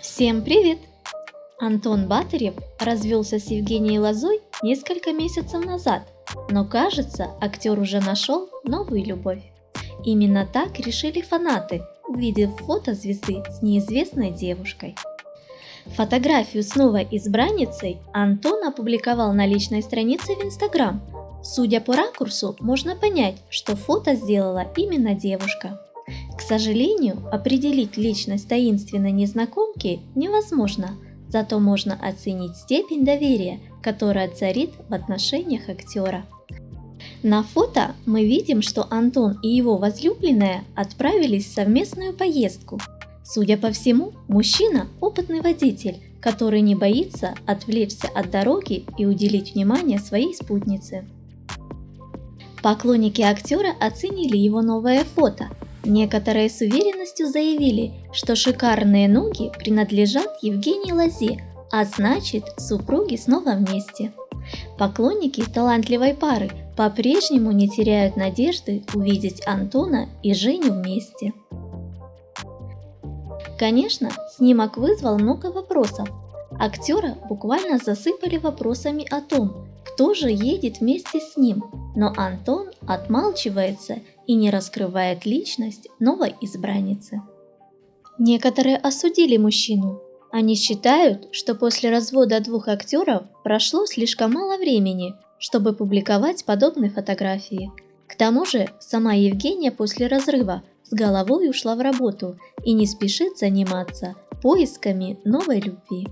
Всем привет! Антон Батырев развелся с Евгенией Лозой несколько месяцев назад, но кажется, актер уже нашел новую любовь. Именно так решили фанаты, увидев фото звезды с неизвестной девушкой. Фотографию с новой избранницей Антон опубликовал на личной странице в Инстаграм. Судя по ракурсу, можно понять, что фото сделала именно девушка. К сожалению, определить личность таинственной незнакомки невозможно, зато можно оценить степень доверия, которая царит в отношениях актера. На фото мы видим, что Антон и его возлюбленная отправились в совместную поездку. Судя по всему, мужчина – опытный водитель, который не боится отвлечься от дороги и уделить внимание своей спутнице. Поклонники актера оценили его новое фото. Некоторые с уверенностью заявили, что шикарные ноги принадлежат Евгении Лозе, а значит супруги снова вместе. Поклонники талантливой пары по-прежнему не теряют надежды увидеть Антона и Женю вместе. Конечно, снимок вызвал много вопросов. Актера буквально засыпали вопросами о том, кто же едет вместе с ним, но Антон отмалчивается и не раскрывает личность новой избранницы. Некоторые осудили мужчину. Они считают, что после развода двух актеров прошло слишком мало времени, чтобы публиковать подобные фотографии. К тому же, сама Евгения после разрыва с головой ушла в работу и не спешит заниматься поисками новой любви.